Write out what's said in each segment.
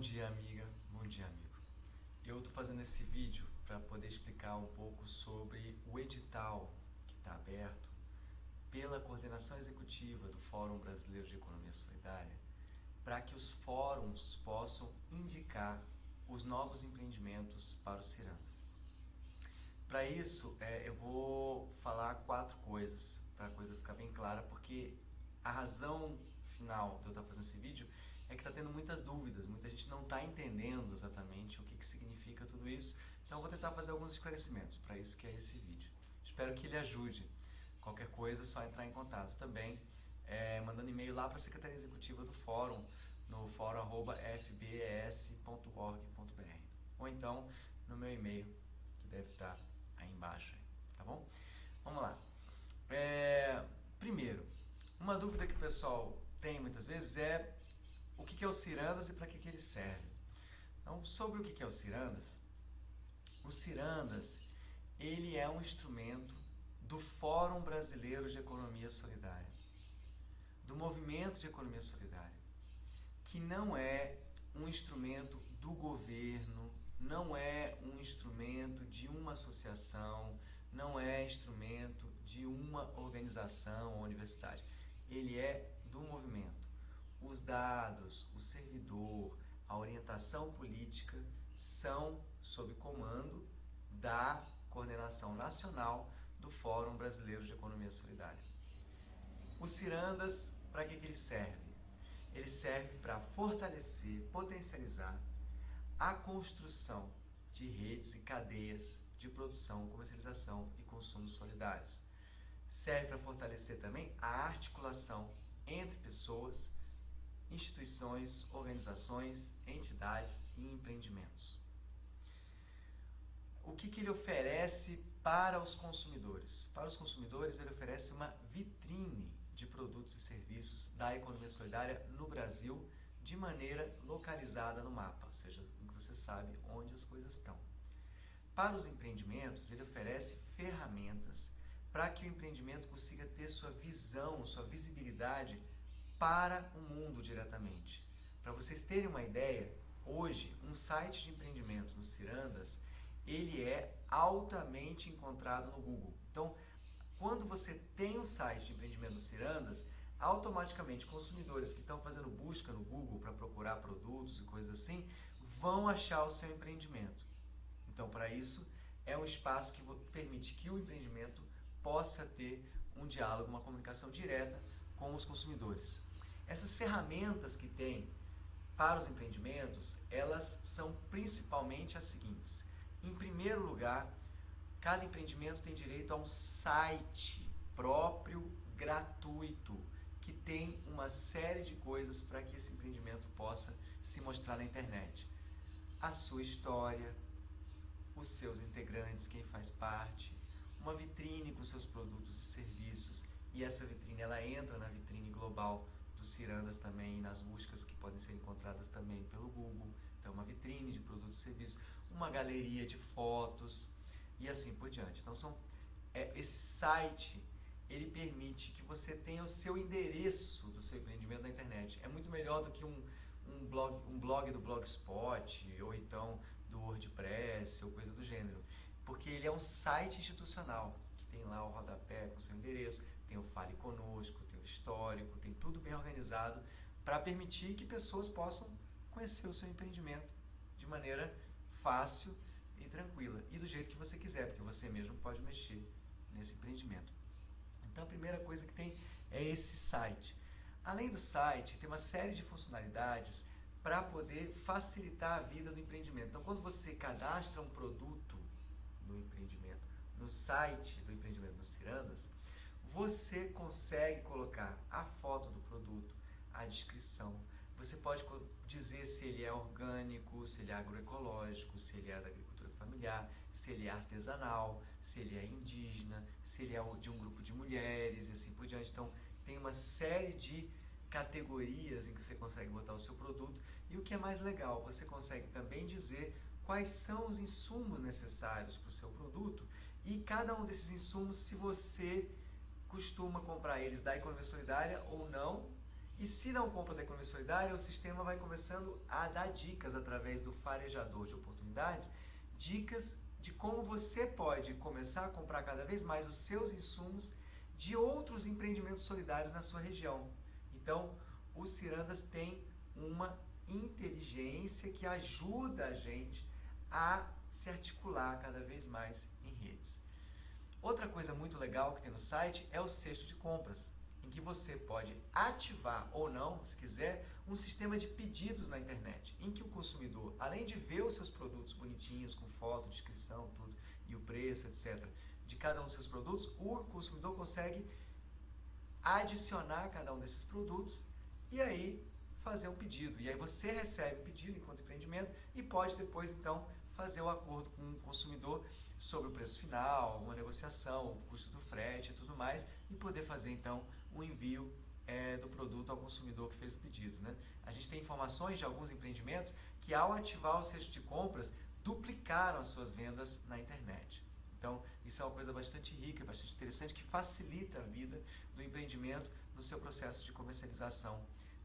dia amiga, bom dia amigo. Eu estou fazendo esse vídeo para poder explicar um pouco sobre o edital que está aberto pela coordenação executiva do Fórum Brasileiro de Economia Solidária para que os fóruns possam indicar os novos empreendimentos para os cirandas. Para isso, é, eu vou falar quatro coisas, para a coisa ficar bem clara, porque a razão final de eu estar fazendo esse vídeo é que está tendo muitas dúvidas, muita gente não está entendendo exatamente o que, que significa tudo isso, então eu vou tentar fazer alguns esclarecimentos, para isso que é esse vídeo. Espero que ele ajude. Qualquer coisa é só entrar em contato também, é, mandando e-mail lá para a Secretaria Executiva do Fórum, no fórum.fbes.org.br ou então no meu e-mail, que deve estar aí embaixo, tá bom? Vamos lá. É, primeiro, uma dúvida que o pessoal tem muitas vezes é o que é o Cirandas e para que, ele serve. Então, sobre o que é o Cirandas, o Cirandas ele é um instrumento do Fórum Brasileiro de Economia Solidária, do Movimento de Economia Solidária, que não é um instrumento do governo, não é um instrumento de uma associação, não é instrumento de uma organização ou universidade. Ele é do movimento os dados, o servidor, a orientação política são sob comando da coordenação nacional do Fórum Brasileiro de Economia Solidária. O Cirandas, para que, que ele serve? Ele serve para fortalecer, potencializar a construção de redes e cadeias de produção, comercialização e consumo solidários. Serve para fortalecer também a articulação entre pessoas instituições, organizações, entidades e empreendimentos. O que, que ele oferece para os consumidores? Para os consumidores, ele oferece uma vitrine de produtos e serviços da economia solidária no Brasil de maneira localizada no mapa, ou seja, você sabe onde as coisas estão. Para os empreendimentos, ele oferece ferramentas para que o empreendimento consiga ter sua visão, sua visibilidade para o mundo diretamente. Para vocês terem uma ideia, hoje um site de empreendimento no Cirandas, ele é altamente encontrado no Google. Então, quando você tem um site de empreendimento no Cirandas, automaticamente consumidores que estão fazendo busca no Google para procurar produtos e coisas assim, vão achar o seu empreendimento. Então, para isso, é um espaço que permite que o empreendimento possa ter um diálogo, uma comunicação direta com os consumidores. Essas ferramentas que tem para os empreendimentos, elas são principalmente as seguintes. Em primeiro lugar, cada empreendimento tem direito a um site próprio, gratuito, que tem uma série de coisas para que esse empreendimento possa se mostrar na internet. A sua história, os seus integrantes, quem faz parte, uma vitrine com seus produtos e serviços, e essa vitrine ela entra na vitrine global cirandas também, nas buscas que podem ser encontradas também pelo Google. Então, uma vitrine de produtos e serviços, uma galeria de fotos e assim por diante. Então, são, é, esse site ele permite que você tenha o seu endereço do seu empreendimento na internet. É muito melhor do que um, um, blog, um blog do Blogspot ou então do WordPress ou coisa do gênero. Porque ele é um site institucional que tem lá o rodapé com seu endereço, tem o Fale Conosco, histórico, tem tudo bem organizado para permitir que pessoas possam conhecer o seu empreendimento de maneira fácil e tranquila e do jeito que você quiser, porque você mesmo pode mexer nesse empreendimento. Então a primeira coisa que tem é esse site. Além do site, tem uma série de funcionalidades para poder facilitar a vida do empreendimento. Então quando você cadastra um produto no empreendimento, no site do empreendimento no Cirandas, você consegue colocar a foto do produto, a descrição. Você pode dizer se ele é orgânico, se ele é agroecológico, se ele é da agricultura familiar, se ele é artesanal, se ele é indígena, se ele é de um grupo de mulheres e assim por diante. Então, tem uma série de categorias em que você consegue botar o seu produto. E o que é mais legal, você consegue também dizer quais são os insumos necessários para o seu produto e cada um desses insumos, se você costuma comprar eles da economia solidária ou não E se não compra da economia solidária, o sistema vai começando a dar dicas através do farejador de oportunidades, dicas de como você pode começar a comprar cada vez mais os seus insumos de outros empreendimentos solidários na sua região. Então, o Cirandas tem uma inteligência que ajuda a gente a se articular cada vez mais em redes. Outra coisa muito legal que tem no site é o cesto de compras, em que você pode ativar ou não, se quiser, um sistema de pedidos na internet, em que o consumidor, além de ver os seus produtos bonitinhos, com foto, descrição, tudo, e o preço, etc., de cada um dos seus produtos, o consumidor consegue adicionar cada um desses produtos e aí fazer um pedido. E aí você recebe o pedido enquanto empreendimento e pode depois, então, fazer o acordo com o consumidor sobre o preço final, alguma negociação, o custo do frete e tudo mais, e poder fazer, então, o envio é, do produto ao consumidor que fez o pedido. Né? A gente tem informações de alguns empreendimentos que, ao ativar o cesto de compras, duplicaram as suas vendas na internet. Então, isso é uma coisa bastante rica, bastante interessante, que facilita a vida do empreendimento no seu processo de comercialização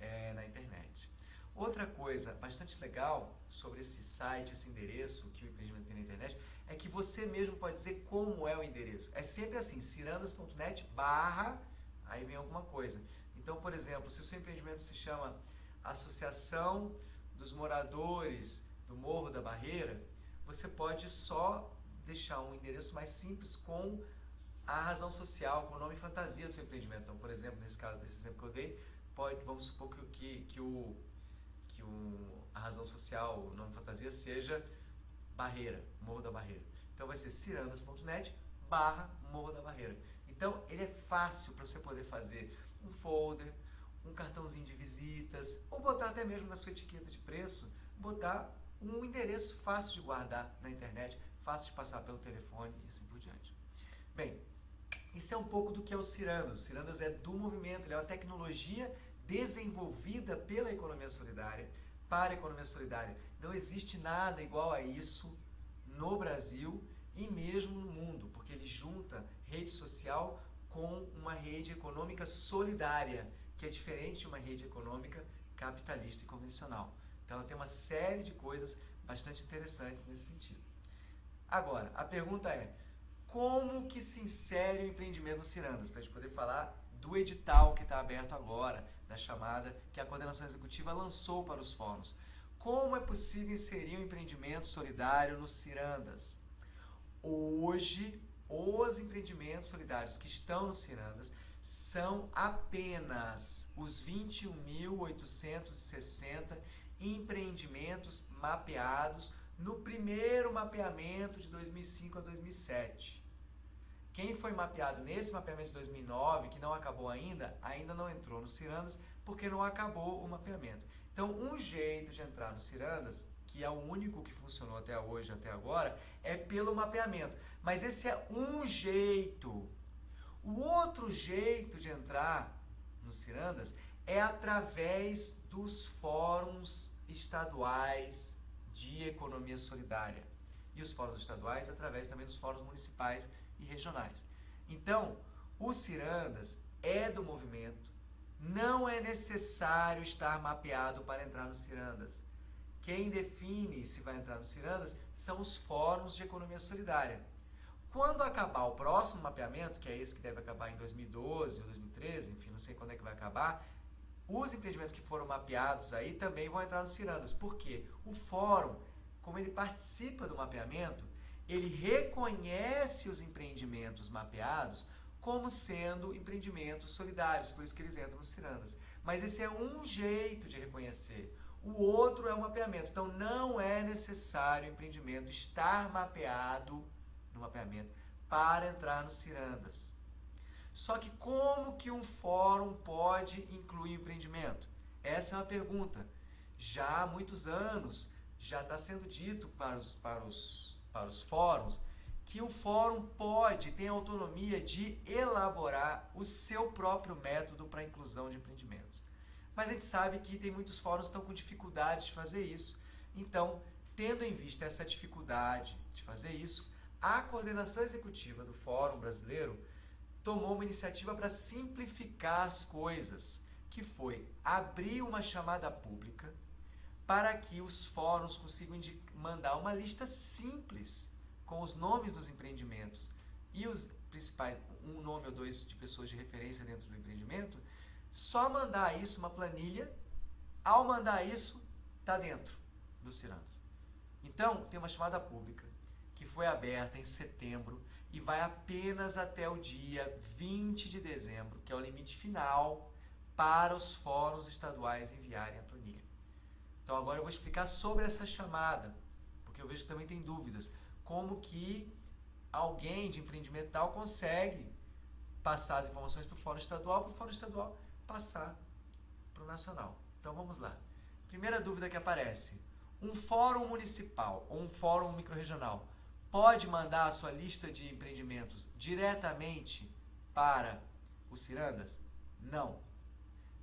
é, na internet. Outra coisa bastante legal sobre esse site, esse endereço que o empreendimento tem na internet, é que você mesmo pode dizer como é o endereço. É sempre assim, cirandas.net barra, aí vem alguma coisa. Então, por exemplo, se o seu empreendimento se chama Associação dos Moradores do Morro da Barreira, você pode só deixar um endereço mais simples com a razão social, com o nome fantasia do seu empreendimento. Então, por exemplo, nesse caso, desse exemplo que eu dei, pode, vamos supor que, que, que, o, que o, a razão social, o nome fantasia, seja Barreira, Morro da Barreira. Então vai ser cirandas.net barra Morro da Barreira. Então ele é fácil para você poder fazer um folder, um cartãozinho de visitas, ou botar até mesmo na sua etiqueta de preço, botar um endereço fácil de guardar na internet, fácil de passar pelo telefone e assim por diante. Bem, isso é um pouco do que é o Cirandas. Cirandas é do movimento, ele é uma tecnologia desenvolvida pela economia solidária para a economia solidária. Não existe nada igual a isso no Brasil e mesmo no mundo, porque ele junta rede social com uma rede econômica solidária, que é diferente de uma rede econômica capitalista e convencional. Então ela tem uma série de coisas bastante interessantes nesse sentido. Agora, a pergunta é, como que se insere o empreendimento no Cirandas? Para a gente poder falar do edital que está aberto agora, da chamada que a coordenação executiva lançou para os fóruns. Como é possível inserir um empreendimento solidário nos Cirandas? Hoje, os empreendimentos solidários que estão no Cirandas são apenas os 21.860 empreendimentos mapeados no primeiro mapeamento de 2005 a 2007. Quem foi mapeado nesse mapeamento de 2009, que não acabou ainda, ainda não entrou no Cirandas porque não acabou o mapeamento. Então, um jeito de entrar no Cirandas que é o único que funcionou até hoje, até agora, é pelo mapeamento. Mas esse é um jeito. O outro jeito de entrar no Cirandas é através dos fóruns estaduais de economia solidária. E os fóruns estaduais através também dos fóruns municipais e regionais. Então, o Cirandas é do movimento, não é necessário estar mapeado para entrar no Cirandas. Quem define se vai entrar no Cirandas são os fóruns de economia solidária. Quando acabar o próximo mapeamento, que é esse que deve acabar em 2012 ou 2013, enfim, não sei quando é que vai acabar, os empreendimentos que foram mapeados aí também vão entrar no Cirandas. Por quê? O fórum, como ele participa do mapeamento, ele reconhece os empreendimentos mapeados como sendo empreendimentos solidários, por isso que eles entram no Cirandas. Mas esse é um jeito de reconhecer. O outro é o mapeamento. Então não é necessário o empreendimento estar mapeado no mapeamento para entrar no Cirandas. Só que como que um fórum pode incluir empreendimento? Essa é uma pergunta. Já há muitos anos já está sendo dito para os, para, os, para os fóruns que o fórum pode, tem autonomia de elaborar o seu próprio método para a inclusão de empreendimentos. Mas a gente sabe que tem muitos fóruns que estão com dificuldade de fazer isso. Então, tendo em vista essa dificuldade de fazer isso, a coordenação executiva do Fórum Brasileiro tomou uma iniciativa para simplificar as coisas, que foi abrir uma chamada pública para que os fóruns consigam mandar uma lista simples com os nomes dos empreendimentos e os principais, um nome ou dois de pessoas de referência dentro do empreendimento, só mandar isso, uma planilha, ao mandar isso, está dentro do Cirandos. Então, tem uma chamada pública que foi aberta em setembro e vai apenas até o dia 20 de dezembro, que é o limite final para os fóruns estaduais enviarem a planilha. Então agora eu vou explicar sobre essa chamada, porque eu vejo que também tem dúvidas. Como que alguém de empreendimento tal consegue passar as informações para o fórum estadual, para o fórum estadual passar para o nacional. Então vamos lá. Primeira dúvida que aparece. Um fórum municipal ou um fórum microrregional pode mandar a sua lista de empreendimentos diretamente para o Cirandas? Não.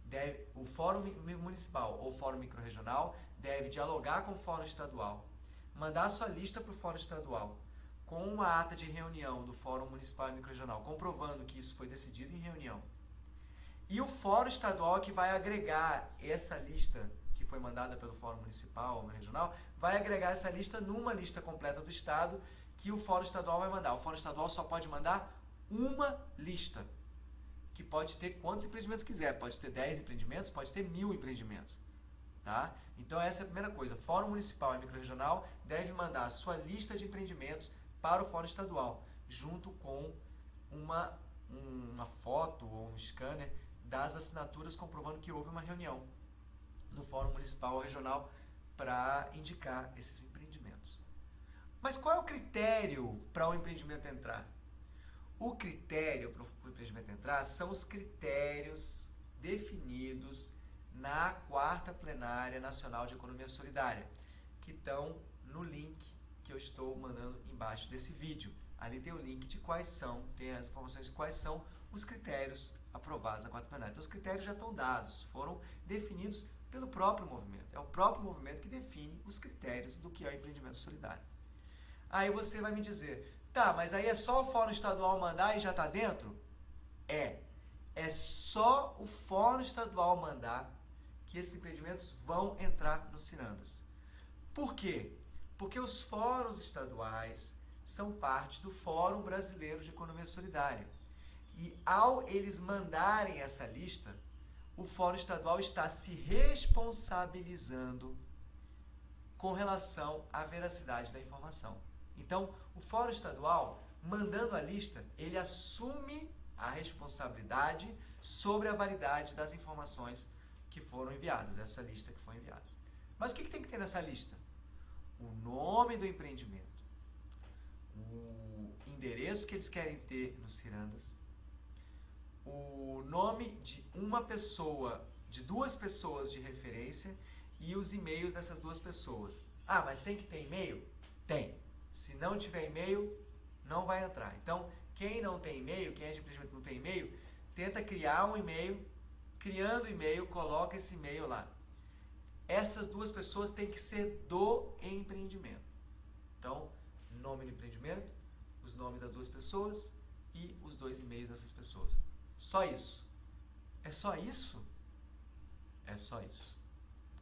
Deve, o Fórum Municipal ou Fórum Microrregional deve dialogar com o Fórum Estadual, mandar sua lista para o Fórum Estadual, com uma ata de reunião do Fórum Municipal e Microrregional, comprovando que isso foi decidido em reunião. E o Fórum Estadual que vai agregar essa lista que foi mandada pelo Fórum Municipal ou Regional, vai agregar essa lista numa lista completa do Estado que o Fórum Estadual vai mandar. O Fórum Estadual só pode mandar uma lista, que pode ter quantos empreendimentos quiser. Pode ter 10 empreendimentos, pode ter mil empreendimentos. Tá? Então essa é a primeira coisa. Fórum Municipal e Microrregional deve mandar a sua lista de empreendimentos para o Fórum Estadual, junto com uma, uma foto ou um scanner das assinaturas comprovando que houve uma reunião no Fórum Municipal ou Regional para indicar esses empreendimentos. Mas qual é o critério para o empreendimento entrar? O critério para o empreendimento entrar são os critérios definidos na quarta plenária nacional de economia solidária, que estão no link que eu estou mandando embaixo desse vídeo. Ali tem o link de quais são, tem as informações de quais são os critérios aprovados na quarta plenária. Então os critérios já estão dados, foram definidos pelo próprio movimento. É o próprio movimento que define os critérios do que é o empreendimento solidário. Aí você vai me dizer, tá, mas aí é só o Fórum Estadual mandar e já está dentro? É. É só o Fórum Estadual mandar que esses empreendimentos vão entrar no Cirandas. Por quê? Porque os fóruns estaduais são parte do Fórum Brasileiro de Economia Solidária. E ao eles mandarem essa lista, o Fórum Estadual está se responsabilizando com relação à veracidade da informação. Então, o Fórum Estadual, mandando a lista, ele assume a responsabilidade sobre a validade das informações que foram enviadas, dessa lista que foi enviada. Mas o que, que tem que ter nessa lista? O nome do empreendimento, o endereço que eles querem ter nos Cirandas, o nome de uma pessoa, de duas pessoas de referência e os e-mails dessas duas pessoas. Ah, mas tem que ter e-mail? Tem. Se não tiver e-mail, não vai entrar. Então, quem não tem e-mail, quem é de empreendimento não tem e-mail, tenta criar um e-mail, criando e-mail, coloca esse e-mail lá. Essas duas pessoas têm que ser do empreendimento. Então, nome do empreendimento, os nomes das duas pessoas e os dois e-mails dessas pessoas. Só isso. É só isso? É só isso.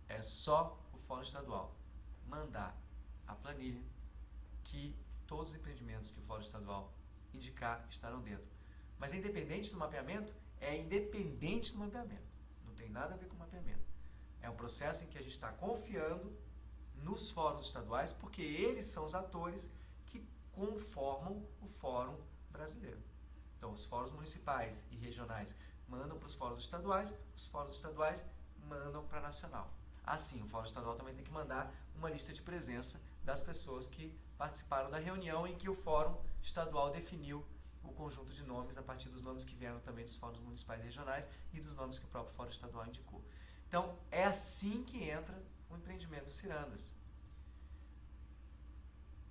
É só o Fórum Estadual mandar a planilha que todos os empreendimentos que o Fórum Estadual indicar estarão dentro. Mas independente do mapeamento? É independente do mapeamento. Não tem nada a ver com o mapeamento. É um processo em que a gente está confiando nos fóruns estaduais, porque eles são os atores que conformam o Fórum Brasileiro. Então, os fóruns municipais e regionais mandam para os fóruns estaduais, os fóruns estaduais mandam para a nacional. Assim, o fórum estadual também tem que mandar uma lista de presença das pessoas que participaram da reunião em que o fórum estadual definiu o conjunto de nomes a partir dos nomes que vieram também dos fóruns municipais e regionais e dos nomes que o próprio fórum estadual indicou. Então, é assim que entra o empreendimento Cirandas.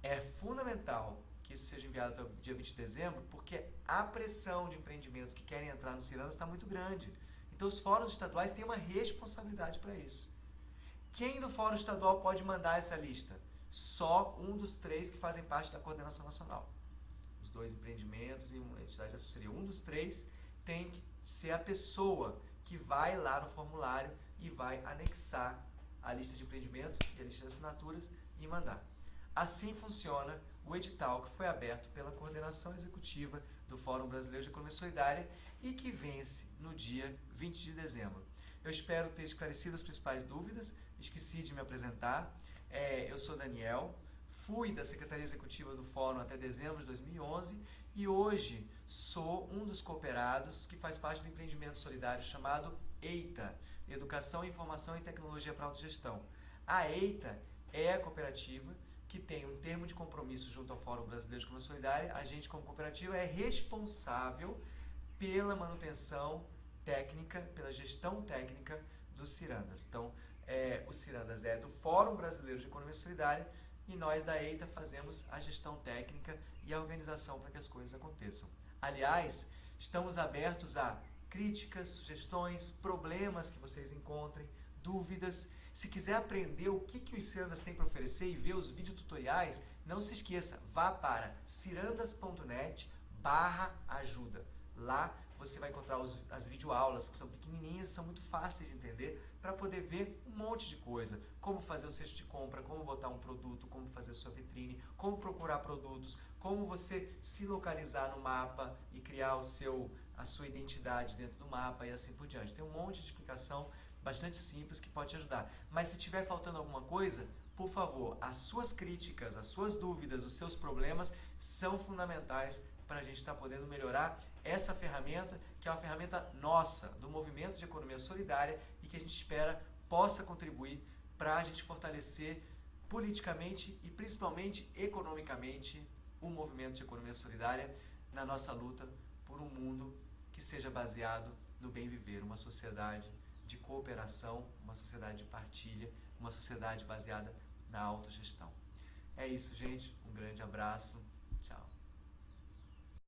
É fundamental que isso seja enviado até o dia 20 de dezembro, porque a pressão de empreendimentos que querem entrar no Cirandas está muito grande. Então os fóruns estaduais têm uma responsabilidade para isso. Quem do fórum estadual pode mandar essa lista? Só um dos três que fazem parte da coordenação nacional. Dois empreendimentos e uma entidade de assessoria. Um dos três tem que ser a pessoa que vai lá no formulário e vai anexar a lista de empreendimentos e a lista de assinaturas e mandar. Assim funciona o edital que foi aberto pela coordenação executiva do Fórum Brasileiro de Economia Solidária e que vence no dia 20 de dezembro. Eu espero ter esclarecido as principais dúvidas, esqueci de me apresentar. É, eu sou Daniel, fui da Secretaria Executiva do Fórum até dezembro de 2011 e hoje sou um dos cooperados que faz parte do empreendimento solidário chamado EITA, Educação, Informação e Tecnologia para Autogestão. A EITA é a cooperativa que tem um termo de compromisso junto ao Fórum Brasileiro de Economia Solidária. A gente, como cooperativa, é responsável pela manutenção técnica, pela gestão técnica dos cirandas. Então, é, o cirandas é do Fórum Brasileiro de Economia Solidária e nós da EITA fazemos a gestão técnica e a organização para que as coisas aconteçam. Aliás, estamos abertos a críticas, sugestões, problemas que vocês encontrem, dúvidas. Se quiser aprender o que, que os cirandas têm para oferecer e ver os videotutoriais, não se esqueça, vá para cirandas.net barra ajuda. Lá você vai encontrar os, as videoaulas, que são pequenininhas, são muito fáceis de entender, para poder ver um monte de coisa. Como fazer o cesto de compra, como botar um produto, como fazer sua vitrine, como procurar produtos, como você se localizar no mapa e criar o seu, a sua identidade dentro do mapa e assim por diante. Tem um monte de explicação bastante simples que pode te ajudar. Mas se tiver faltando alguma coisa, por favor, as suas críticas, as suas dúvidas, os seus problemas são fundamentais para a gente estar tá podendo melhorar essa ferramenta, que é uma ferramenta nossa, do movimento de economia solidária e que a gente espera possa contribuir para a gente fortalecer politicamente e principalmente economicamente o movimento de economia solidária na nossa luta por um mundo que seja baseado no bem viver, uma sociedade de cooperação, uma sociedade de partilha, uma sociedade baseada na autogestão. É isso, gente. Um grande abraço